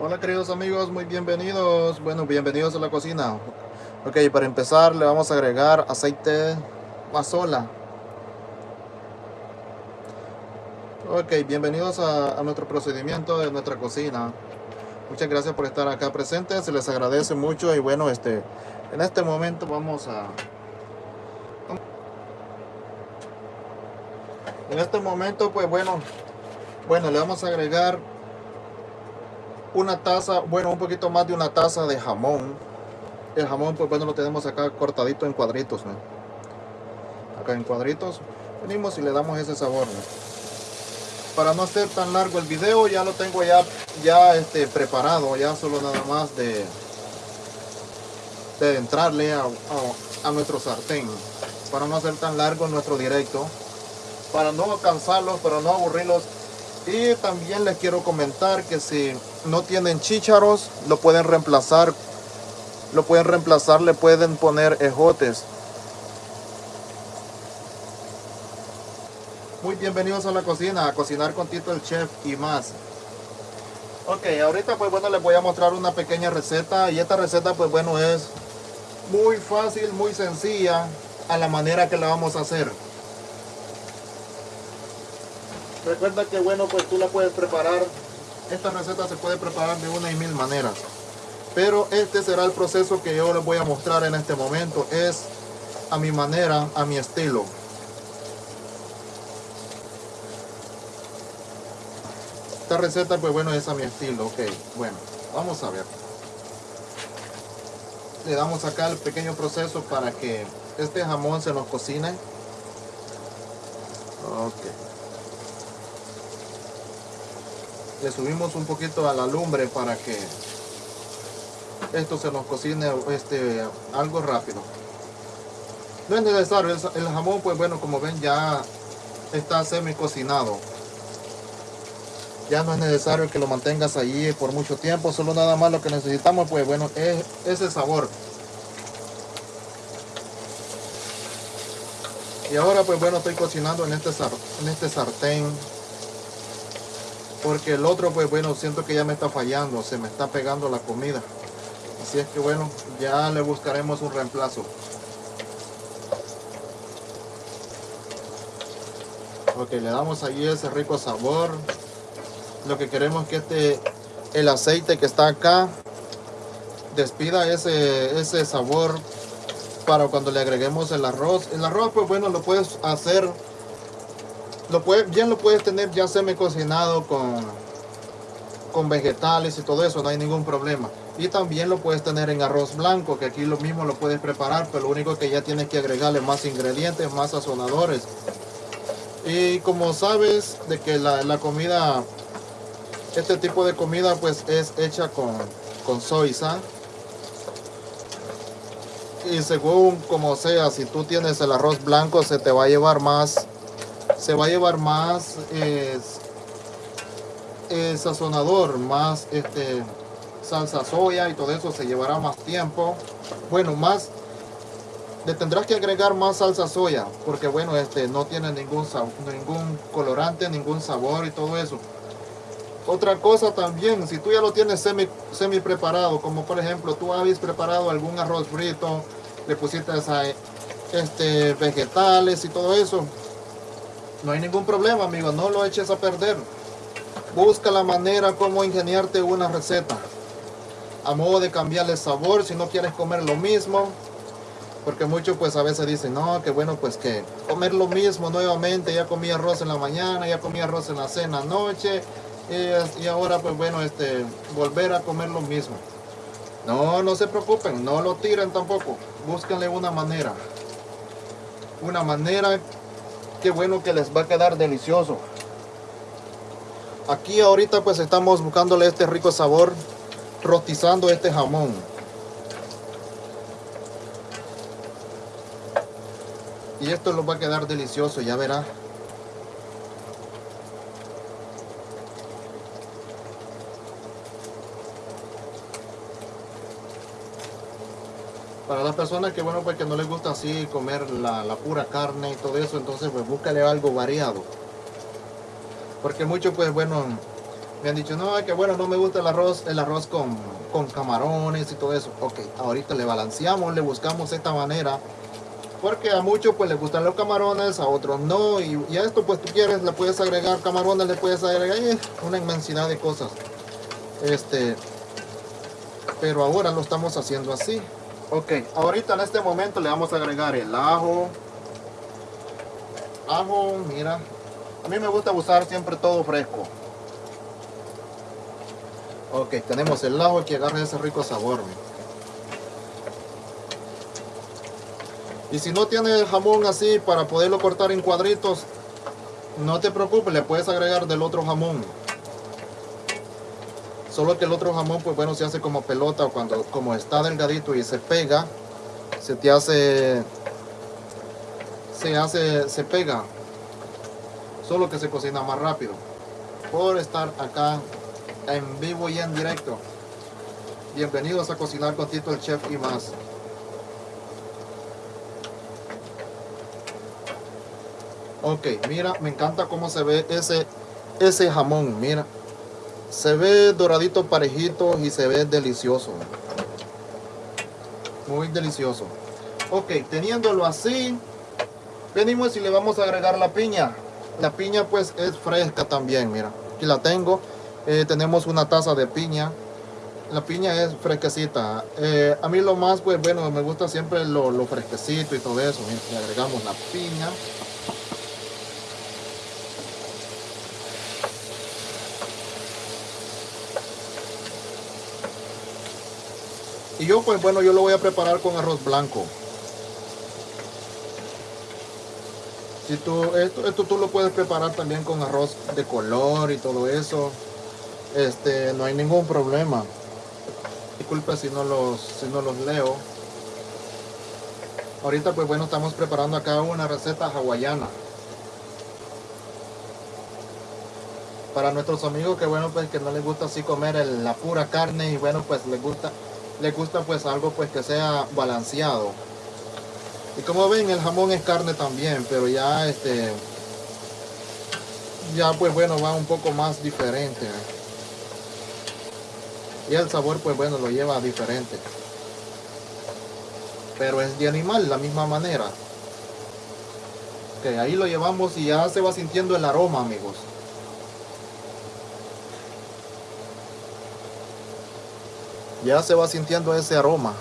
Hola queridos amigos, muy bienvenidos. Bueno, bienvenidos a la cocina. Ok, para empezar le vamos a agregar aceite mazola. Ok, bienvenidos a, nuestro procedimiento de nuestra cocina. Muchas gracias por estar acá presentes, se les agradece mucho y bueno, este, en este momento vamos a... En este momento, pues bueno, bueno, le vamos a agregar una taza, bueno, un poquito más de una taza de jamón. El jamón, pues bueno, lo tenemos acá cortadito en cuadritos. Acá en cuadritos. Venimos y le damos ese sabor. Para no hacer tan largo el video, ya lo tengo ya, ya este, preparado, ya solo nada más de, de entrarle a, a, a nuestro sartén. Para no hacer tan largo nuestro directo. Para no cansarlos, para no aburrirlos y también les quiero comentar que si no tienen chícharos, lo pueden reemplazar. Lo pueden reemplazar, le pueden poner ejotes. Muy bienvenidos a la cocina, a cocinar con Tito el Chef y más. Ok, ahorita pues bueno les voy a mostrar una pequeña receta y esta receta pues bueno es muy fácil, muy sencilla a la manera que la vamos a hacer. Recuerda que bueno, pues tú la puedes preparar. Esta receta se puede preparar de una y mil maneras. Pero este será el proceso que yo les voy a mostrar en este momento. Es a mi manera, a mi estilo. Esta receta, pues bueno, es a mi estilo. Ok, bueno, vamos a ver. Le damos acá el pequeño proceso para que este jamón se nos cocine. Ok. Le subimos un poquito a la lumbre para que esto se nos cocine este, algo rápido. No es necesario, el jamón pues bueno como ven ya está semi cocinado. Ya no es necesario que lo mantengas allí por mucho tiempo, solo nada más lo que necesitamos pues bueno es ese sabor. Y ahora pues bueno estoy cocinando en este, en este sartén porque el otro pues bueno siento que ya me está fallando se me está pegando la comida. Así es que bueno ya le buscaremos un reemplazo. Ok le damos ahí ese rico sabor. Lo que queremos es que este el aceite que está acá despida ese ese sabor para cuando le agreguemos el arroz. El arroz pues bueno lo puedes hacer lo puedes, bien lo puedes tener ya semi cocinado con, con vegetales y todo eso, no hay ningún problema. Y también lo puedes tener en arroz blanco, que aquí lo mismo lo puedes preparar, pero lo único que ya tienes que agregarle más ingredientes, más sazonadores. Y como sabes de que la, la comida, este tipo de comida pues es hecha con, con soya. Y según como sea, si tú tienes el arroz blanco se te va a llevar más se va a llevar más sazonador, más este, salsa soya y todo eso se llevará más tiempo. Bueno, más le tendrás que agregar más salsa soya porque bueno, este no tiene ningún ningún colorante, ningún sabor y todo eso. Otra cosa también, si tú ya lo tienes semi, semi preparado, como por ejemplo tú habéis preparado algún arroz frito, le pusiste a, este, vegetales y todo eso, no hay ningún problema, amigo, no lo eches a perder. Busca la manera como ingeniarte una receta. A modo de cambiarle sabor, si no quieres comer lo mismo. Porque muchos pues a veces dicen, no, que bueno, pues que comer lo mismo nuevamente. Ya comí arroz en la mañana, ya comí arroz en la cena anoche. Y, y ahora pues bueno, este, volver a comer lo mismo. No, no se preocupen, no lo tiren tampoco. Búsquenle una manera. Una manera qué bueno que les va a quedar delicioso. Aquí ahorita pues estamos buscándole este rico sabor, rostizando este jamón. Y esto lo va a quedar delicioso, ya verá. Para las personas que bueno pues que no les gusta así comer la, pura carne y todo eso entonces pues búscale algo variado porque muchos pues bueno Me han dicho, no, que bueno, no me gusta el arroz, el arroz con, con camarones y todo eso. Ok, ahorita le balanceamos, le buscamos esta manera. Porque a muchos pues les gustan los camarones, a otros no. Y, y a esto pues tú quieres, le puedes agregar camarones, le puedes agregar eh, una inmensidad de cosas. Este, pero ahora lo estamos haciendo así. Ok, ahorita en este momento le vamos a agregar el ajo. Ajo, mira. A mí me gusta usar siempre todo fresco. Ok, tenemos el ajo que agarra ese rico sabor. Y si no tiene el jamón así para poderlo cortar en cuadritos, no te preocupes, le puedes agregar del otro jamón. Solo que el otro jamón, pues bueno, se hace como pelota cuando como está delgadito y se pega, se te hace, se hace, se pega. Solo que se cocina más rápido. Por estar acá en vivo y en directo. Bienvenidos a Cocinar con Tito el Chef y más. Ok, mira, me encanta cómo se ve ese, ese jamón, mira. Se ve doradito parejito y se ve delicioso. Muy delicioso. Ok, teniéndolo así, venimos y le vamos a agregar la piña. La piña pues es fresca también, mira. Aquí la tengo. Eh, tenemos una taza de piña. La piña es fresquecita. Eh, a mí lo más, pues bueno, me gusta siempre lo, lo fresquecito y todo eso. Mira, le agregamos la piña. Y yo pues bueno, yo lo voy a preparar con arroz blanco. Si tú, esto, esto tú lo puedes preparar también con arroz de color y todo eso. Este, no hay ningún problema. Disculpe si no los, si no los leo. Ahorita pues bueno, estamos preparando acá una receta hawaiana. Para nuestros amigos que bueno pues que no les gusta así comer la pura carne y bueno pues les gusta les gusta pues algo pues que sea balanceado. Y como ven el jamón es carne también, pero ya este ya pues bueno va un poco más diferente. Y el sabor pues bueno lo lleva diferente. Pero es de animal la misma manera. Que ahí lo llevamos y ya se va sintiendo el aroma amigos. Ya se va sintiendo ese aroma.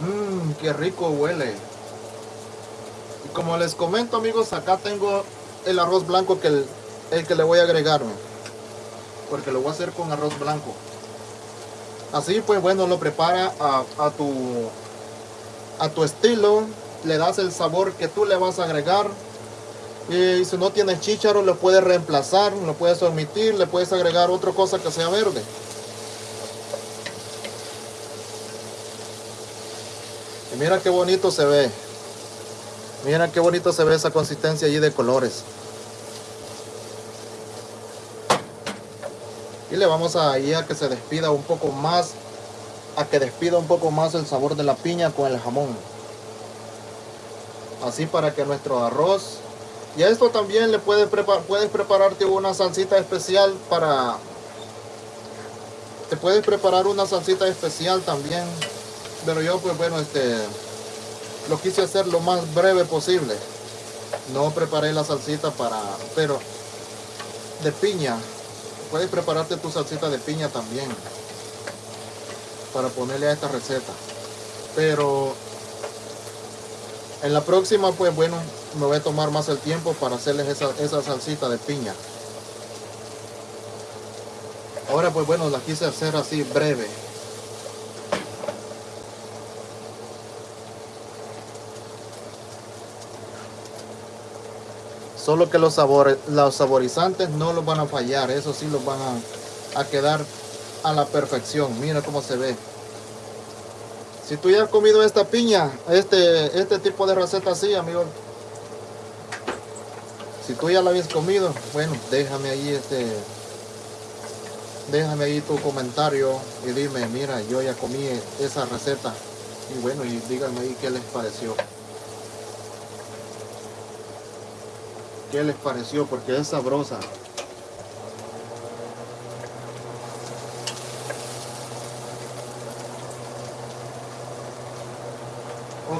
Mmm, qué rico huele. Y como les comento amigos, acá tengo el arroz blanco que el, que le voy a agregar. Porque lo voy a hacer con arroz blanco. Así pues bueno, lo prepara a tu a tu estilo, le das el sabor que tú le vas a agregar. Y si no tienes chícharo, lo puedes reemplazar, lo puedes omitir, le puedes agregar otra cosa que sea verde. Y mira qué bonito se ve. Mira qué bonito se ve esa consistencia allí de colores. Y le vamos a ir a que se despida un poco más a que despida un poco más el sabor de la piña con el jamón. Así para que nuestro arroz... Y a esto también le puedes, preparar, puedes prepararte una salsita especial para... Te puedes preparar una salsita especial también. Pero yo pues bueno, este... Lo quise hacer lo más breve posible. No preparé la salsita para... Pero... De piña. Puedes prepararte tu salsita de piña también para ponerle a esta receta. Pero en la próxima, pues bueno, me voy a tomar más el tiempo para hacerles esa, esa salsita de piña. Ahora, pues bueno, la quise hacer así breve. Solo que los, sabores, los saborizantes no los van a fallar, eso sí los van a, a quedar a la perfección. Mira cómo se ve. Si tú ya has comido esta piña, este, este tipo de receta así, amigo. Si tú ya la habías comido, bueno, déjame ahí este... déjame ahí tu comentario y dime, mira, yo ya comí esa receta. Y bueno, y díganme ahí qué les pareció. ¿Qué les pareció? Porque es sabrosa.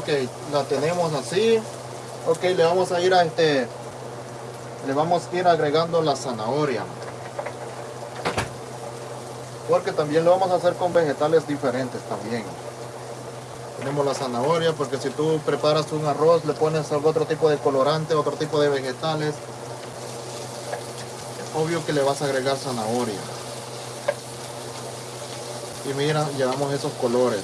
Ok, la tenemos así. Ok, le vamos a ir a este... Le vamos a ir agregando la zanahoria. Porque también lo vamos a hacer con vegetales diferentes también. Tenemos la zanahoria, porque si tú preparas un arroz, le pones otro tipo de colorante, otro tipo de vegetales. Obvio que le vas a agregar zanahoria. Y mira, llevamos esos colores.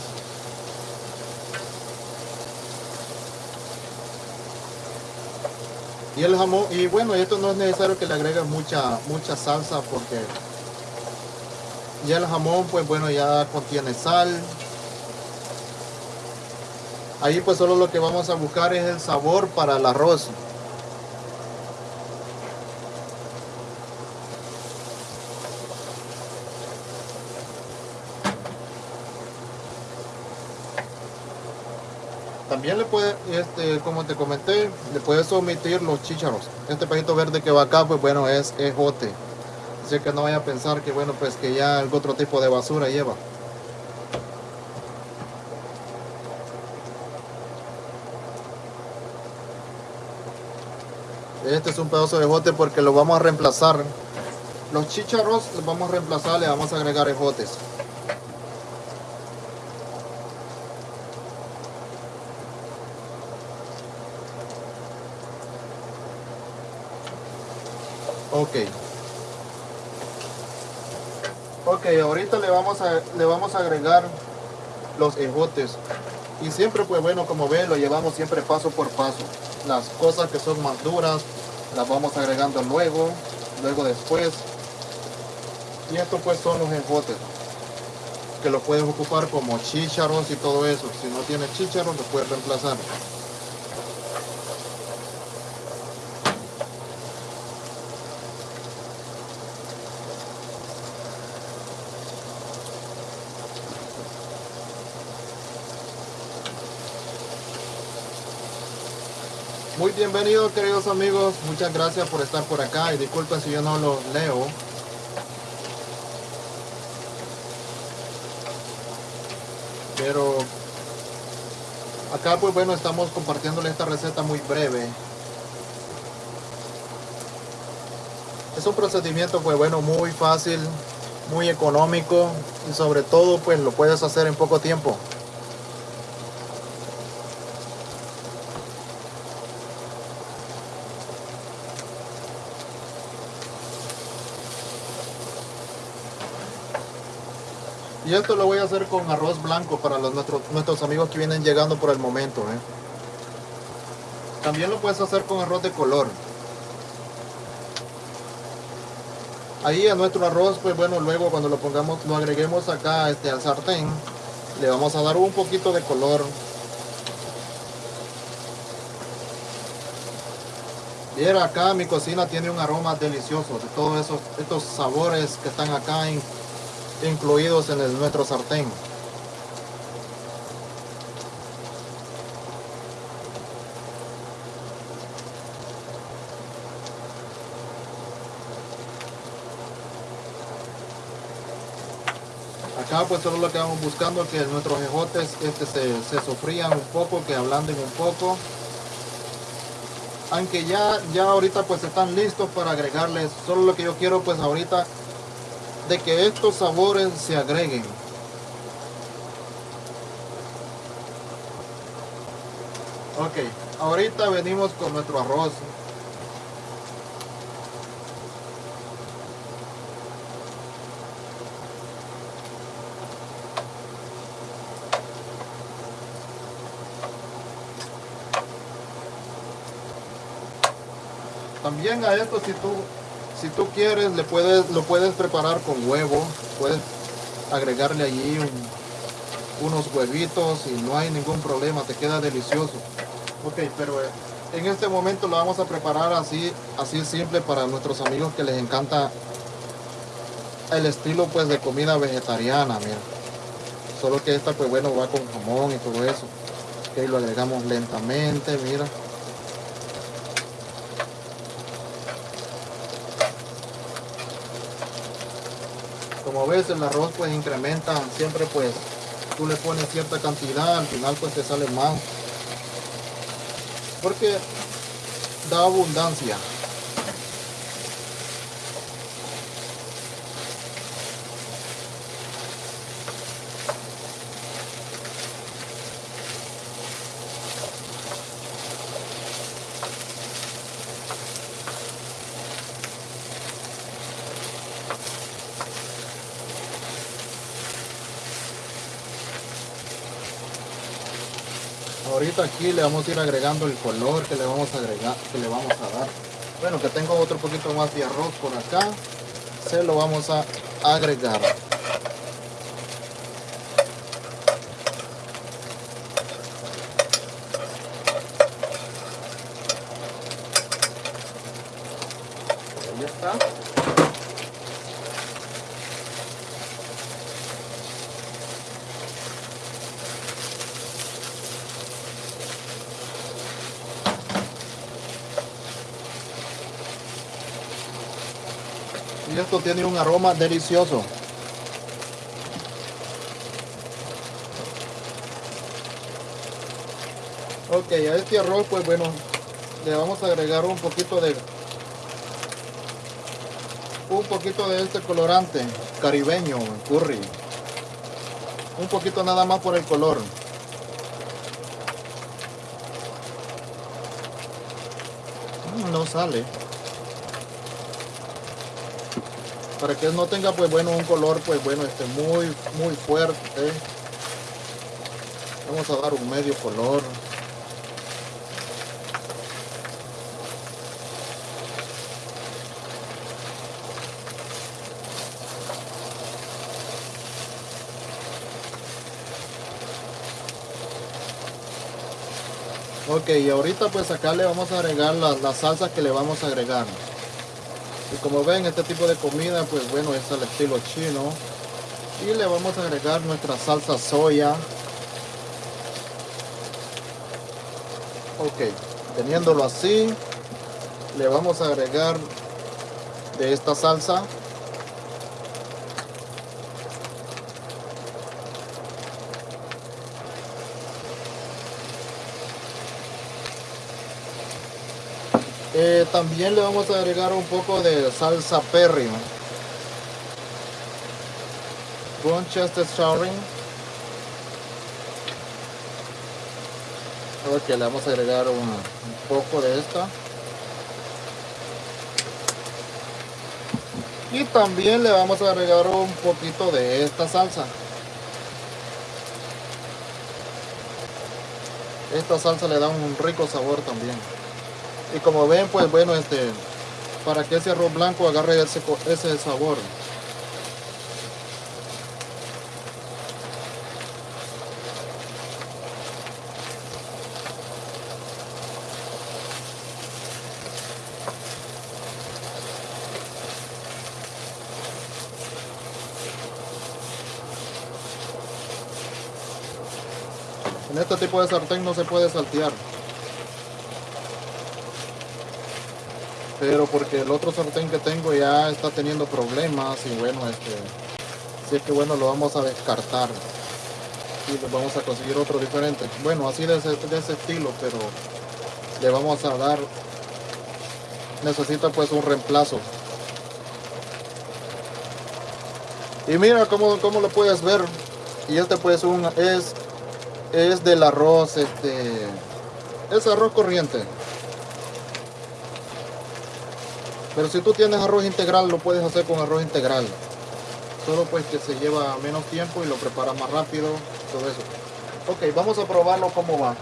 Y el jamón, y bueno, esto no es necesario que le agregues mucha, mucha salsa porque ya el jamón, pues bueno, ya contiene sal. Ahí pues solo lo que vamos a buscar es el sabor para el arroz. También le puede, este, como te comenté, le puedes omitir los chícharos. Este pajito verde que va acá, pues bueno, es ejote. Así que no vaya a pensar que bueno, pues que ya algún otro tipo de basura lleva. Este es un pedazo de ejote porque lo vamos a reemplazar. Los chícharos los vamos a reemplazar, le vamos a agregar ejotes. Ok. Ok, ahorita le vamos a, le vamos a agregar los ejotes. Y siempre, pues bueno, como ven, lo llevamos siempre paso por paso. Las cosas que son más duras, las vamos agregando luego, luego después. Y estos pues son los ejotes. Que lo puedes ocupar como chícharos y todo eso. Si no tiene chícharos, lo puedes reemplazar. Muy bienvenidos queridos amigos, muchas gracias por estar por acá y disculpen si yo no los leo. Pero acá pues bueno estamos compartiéndole esta receta muy breve. Es un procedimiento pues bueno muy fácil, muy económico y sobre todo pues lo puedes hacer en poco tiempo. Y esto lo voy a hacer con arroz blanco para los, nuestros, nuestros amigos que vienen llegando por el momento. ¿eh? También lo puedes hacer con arroz de color. Ahí a nuestro arroz, pues bueno, luego cuando lo pongamos, lo agreguemos acá este, al sartén, le vamos a dar un poquito de color. Bien, acá mi cocina tiene un aroma delicioso de todos esos estos sabores que están acá en incluidos en el, nuestro sartén. Acá pues solo lo que vamos buscando que nuestros ejotes este, se, se sofrían un poco, que ablanden un poco. Aunque ya, ya ahorita pues están listos para agregarles. Solo lo que yo quiero pues ahorita de que estos sabores se agreguen. Ok, ahorita venimos con nuestro arroz. También a esto si tú si tú quieres, le puedes, lo puedes preparar con huevo. Puedes agregarle allí unos huevitos y no hay ningún problema, te queda delicioso. Ok, pero eh, en este momento lo vamos a preparar así, así simple para nuestros amigos que les encanta el estilo pues de comida vegetariana, mira. Solo que esta pues bueno va con jamón y todo eso. Ok, lo agregamos lentamente, mira. Como ves el arroz pues incrementa, siempre pues tú le pones cierta cantidad, al final pues te sale más. Porque da abundancia. Aquí le vamos a ir agregando el color que le vamos a agregar que le vamos a dar. Bueno que tengo otro poquito más de arroz por acá se lo vamos a agregar ahí está y tiene un aroma delicioso. Ok a este arroz pues bueno le vamos a agregar un poquito de un poquito de este colorante caribeño curry. Un poquito nada más por el color. Mm, no sale para que no tenga pues bueno un color pues bueno este muy muy fuerte vamos a dar un medio color Ok, y ahorita pues acá le vamos a agregar las, las salsas que le vamos a agregar. Y como ven, este tipo de comida, pues bueno, es al estilo chino. Y le vamos a agregar nuestra salsa soya. Ok, teniéndolo así, le vamos a agregar de esta salsa Eh, también le vamos a agregar un poco de salsa perry. Chester Showering. Ok, le vamos a agregar un poco de esta. Y también le vamos a agregar un poquito de esta salsa. Esta salsa le da un rico sabor también y como ven pues bueno este para que ese arroz blanco agarre ese, ese sabor En este tipo de sartén no se puede saltear. Pero porque el otro sartén que tengo ya está teniendo problemas y bueno este así es que bueno lo vamos a descartar y vamos a conseguir otro diferente. Bueno así de ese, de ese estilo pero le vamos a dar necesita pues un reemplazo. Y mira cómo, cómo lo puedes ver. Y este pues un es es del arroz este es arroz corriente Pero si tú tienes arroz integral, lo puedes hacer con arroz integral. Solo pues que se lleva menos tiempo y lo prepara más rápido, todo eso. Ok, vamos a probarlo cómo va.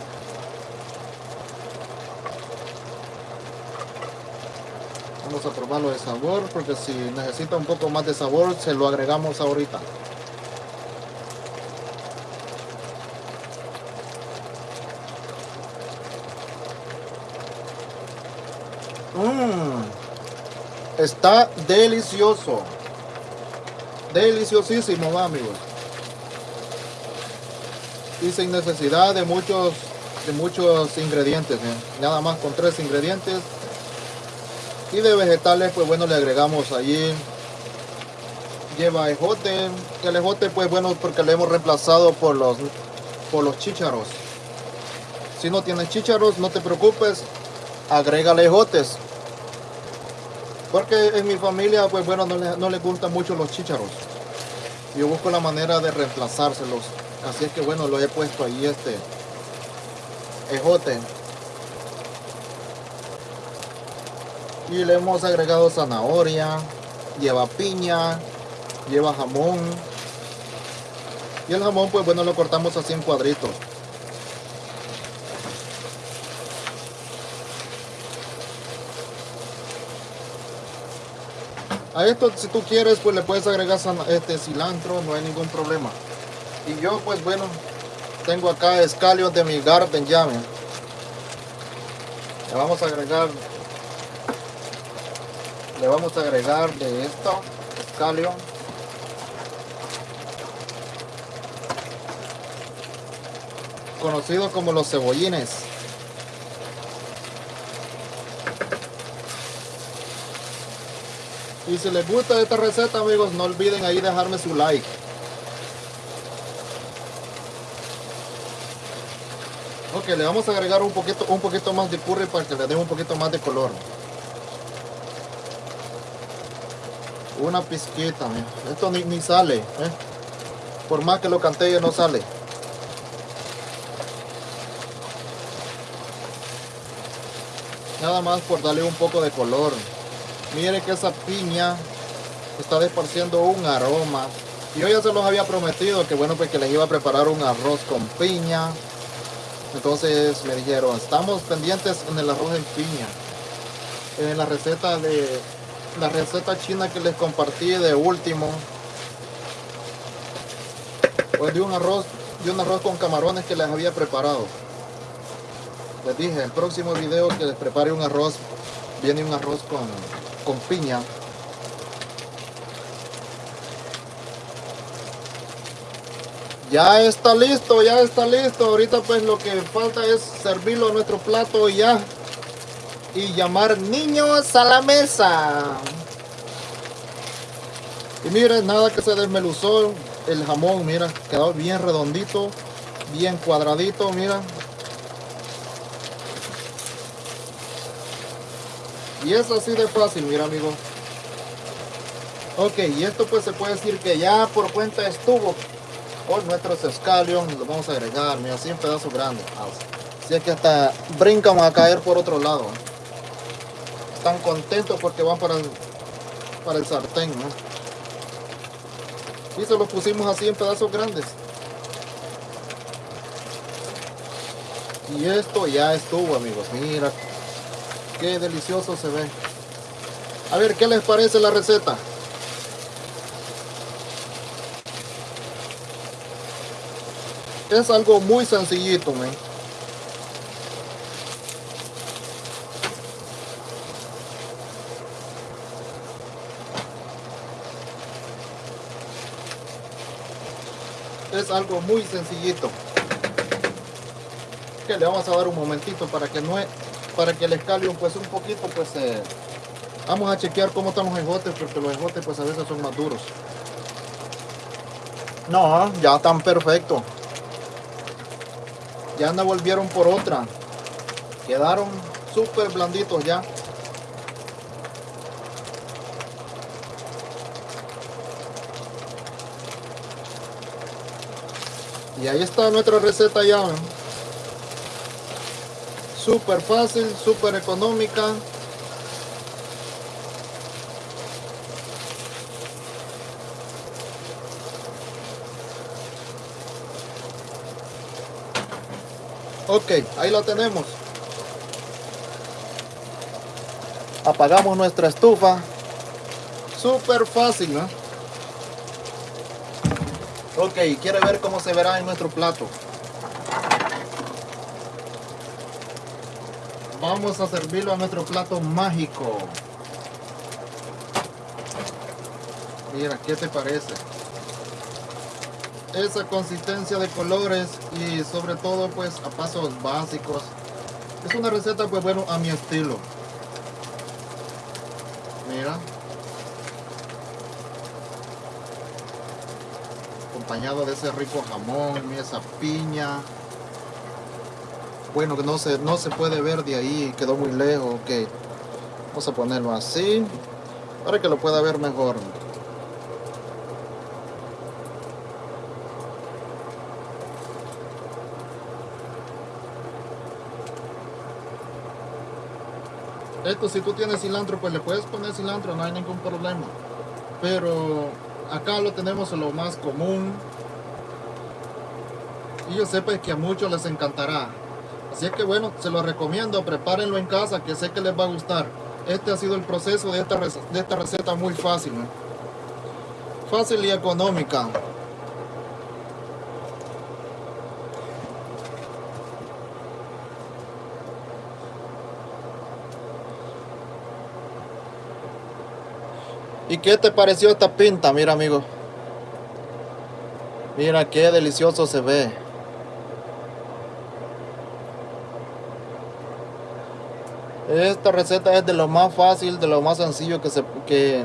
Vamos a probarlo de sabor, porque si necesita un poco más de sabor, se lo agregamos ahorita. Mmm. Está delicioso. Deliciosísimo, amigos. Y sin necesidad de muchos de muchos ingredientes, nada más con tres ingredientes. Y de vegetales, pues bueno, le agregamos allí lleva ejote. El ejote, pues bueno, porque le hemos reemplazado por los por los chícharos. Si no tienes chícharos, no te preocupes, agrégale ejotes. Porque en mi familia, pues bueno, no, no les gustan mucho los chícharos. Yo busco la manera de reemplazárselos. Así es que bueno, lo he puesto ahí este ejote. Y le hemos agregado zanahoria, lleva piña, lleva jamón. Y el jamón, pues bueno, lo cortamos así en cuadritos. A esto, si tú quieres, pues le puedes agregar este cilantro, no hay ningún problema. Y yo, pues bueno, tengo acá escalios de mi garden llame. Le vamos a agregar, le vamos a agregar de esto, escalio. Conocido como los cebollines. Y si les gusta esta receta, amigos, no olviden ahí dejarme su like. Ok, le vamos a agregar un poquito, un poquito más de curry para que le dé un poquito más de color. Una pizquita, esto ni, sale. ¿eh? Por más que lo cante no sale. Nada más por darle un poco de color. Mire que esa piña está desparciendo un aroma. Y yo ya se los había prometido que bueno, pues que les iba a preparar un arroz con piña. Entonces me dijeron, estamos pendientes en el arroz en piña. En la receta de la receta china que les compartí de último. Pues de un arroz, de un arroz con camarones que les había preparado. Les dije, el próximo video que les prepare un arroz, viene un arroz con con piña. Ya está listo, ya está listo. Ahorita pues lo que falta es servirlo a nuestro plato y ya. Y llamar niños a la mesa. Y miren, nada que se desmeluzó el jamón, mira, quedó bien redondito, bien cuadradito, mira, Y es así de fácil, mira amigo. Ok, y esto pues se puede decir que ya por cuenta estuvo. Hoy nuestros escalion los vamos a agregar, mira, así en pedazos grandes. Así es que hasta brincan a caer por otro lado. Están contentos porque van para el, para el sartén, ¿no? Y se los pusimos así en pedazos grandes. Y esto ya estuvo, amigos. Mira Qué delicioso se ve. A ver, ¿qué les parece la receta? Es algo muy sencillito, men. Es algo muy sencillito. Que le vamos a dar un momentito para que no para que el escalio pues un poquito pues eh, vamos a chequear cómo están los ejotes porque los ejotes pues a veces son más duros. No ya están perfectos ya no volvieron por otra. Quedaron súper blanditos ya. Y ahí está nuestra receta ya súper fácil, súper económica. Ok, ahí la tenemos. Apagamos nuestra estufa. Súper fácil, ¿no? Ok, quiere ver cómo se verá en nuestro plato. Vamos a servirlo a nuestro plato mágico. Mira, ¿qué te parece? Esa consistencia de colores y sobre todo pues a pasos básicos. Es una receta pues bueno a mi estilo. Mira. Acompañado de ese rico jamón, esa piña. Bueno, que no se, no se puede ver de ahí, quedó muy lejos. Ok. Vamos a ponerlo así. Para que lo pueda ver mejor. Esto si tú tienes cilantro, pues le puedes poner cilantro, no hay ningún problema. Pero acá lo tenemos en lo más común. Y yo pues que a muchos les encantará. Así que bueno, se lo recomiendo, prepárenlo en casa que sé que les va a gustar. Este ha sido el proceso de esta, de esta receta muy fácil. Fácil y económica. ¿Y qué te pareció esta pinta? Mira, amigo. Mira qué delicioso se ve. Esta receta es de lo más fácil, de lo más sencillo que se que,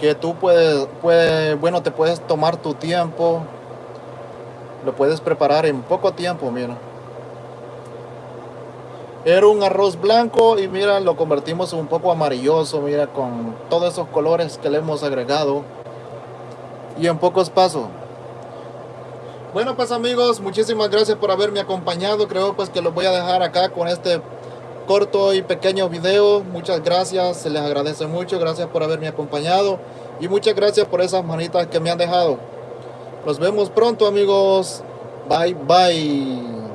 que tú puedes, puedes, bueno, te puedes tomar tu tiempo. Lo puedes preparar en poco tiempo, mira. Era un arroz blanco y mira, lo convertimos un poco amarilloso, mira, con todos esos colores que le hemos agregado. Y en pocos pasos. Bueno pues amigos, muchísimas gracias por haberme acompañado. Creo pues que los voy a dejar acá con este corto y pequeño video. Muchas gracias, se les agradece mucho. Gracias por haberme acompañado. Y muchas gracias por esas manitas que me han dejado. Nos vemos pronto amigos. Bye bye.